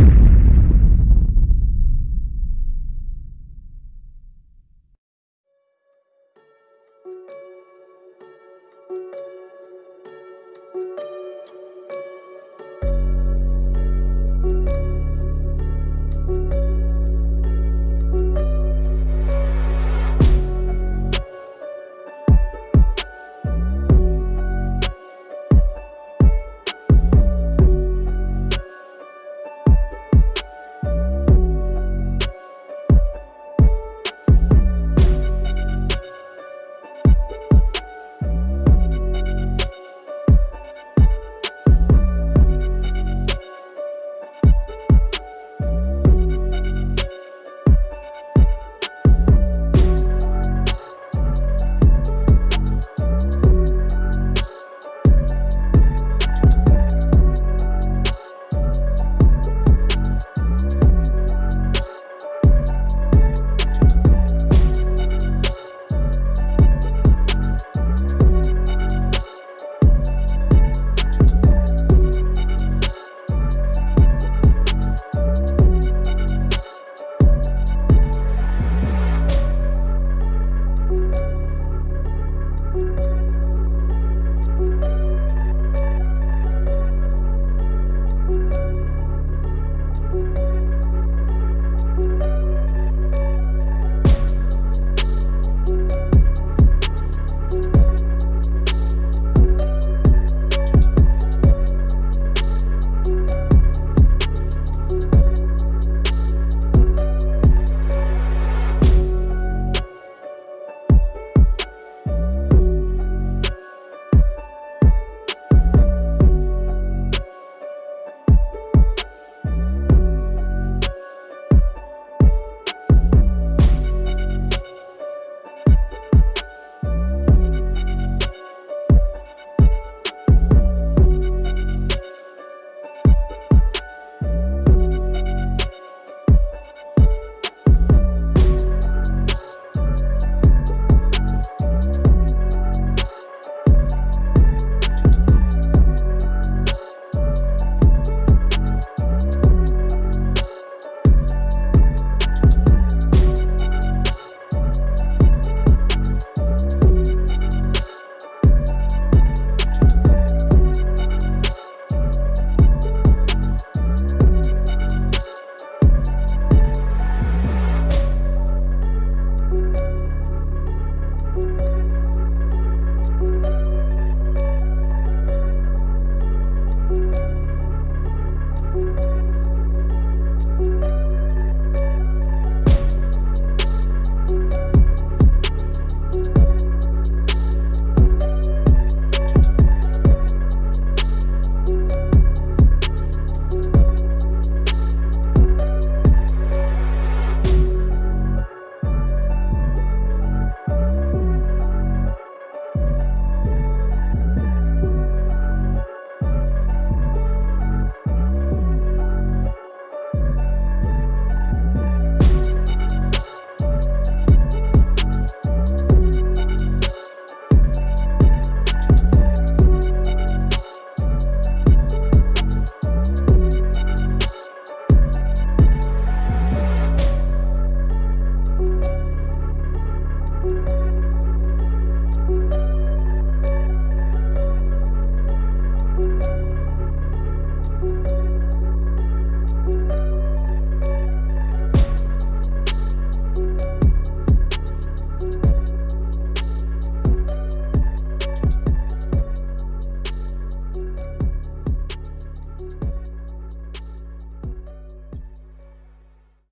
フッ。